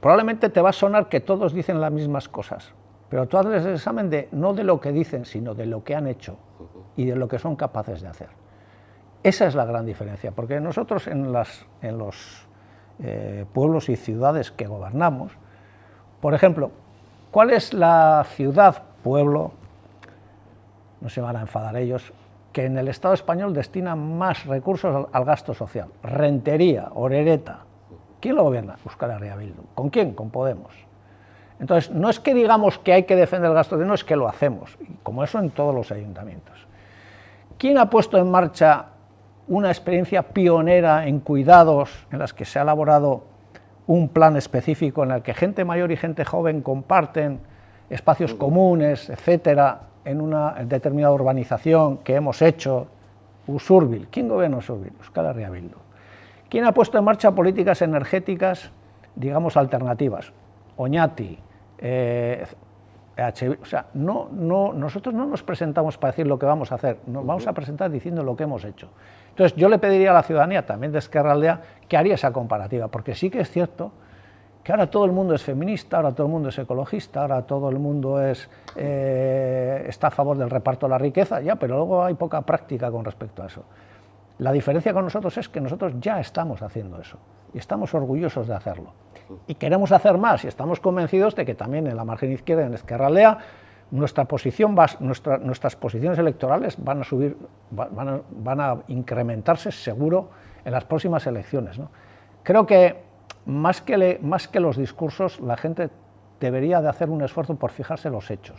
probablemente te va a sonar que todos dicen las mismas cosas, pero tú haces el examen de, no de lo que dicen, sino de lo que han hecho y de lo que son capaces de hacer. Esa es la gran diferencia, porque nosotros en, en los eh, pueblos y ciudades que gobernamos, por ejemplo, ¿cuál es la ciudad, pueblo, no se van a enfadar ellos, que en el Estado español destina más recursos al, gasto social? Rentería, Orereta. ¿Quién lo gobierna? Euskal Herria Bildu. ¿Con quién? Con Podemos. Entonces, no es que digamos que hay que defender el gasto social, no es que lo hacemos, como eso en todos los ayuntamientos. ¿Quién ha puesto en marcha una experiencia pionera en cuidados, en las que se ha elaborado un plan específico en el que gente mayor y gente joven comparten espacios comunes, etcétera, en una determinada urbanización que hemos hecho, Usurbil. ¿Quién gobierna Usurbil? Euskal Herria Bildu. ¿Quién ha puesto en marcha políticas energéticas, digamos, alternativas? Oñati, eh, o sea, no, no, nosotros no nos presentamos para decir lo que vamos a hacer, nos vamos a presentar diciendo lo que hemos hecho. Entonces, yo le pediría a la ciudadanía, también de Esquerra Aldea, que haría esa comparativa, porque sí que es cierto que ahora todo el mundo es feminista, ahora todo el mundo es ecologista, ahora todo el mundo es, eh, está a favor del reparto de la riqueza, ya, pero luego hay poca práctica con respecto a eso. La diferencia con nosotros es que nosotros ya estamos haciendo eso, y estamos orgullosos de hacerlo. Y queremos hacer más, y estamos convencidos de que también en la margen izquierda, en Esquerra Aldea, nuestra posición nuestras posiciones electorales van a subir, van a, incrementarse seguro en las próximas elecciones. Creo que más que, más que los discursos, la gente debería de hacer un esfuerzo por fijarse los hechos.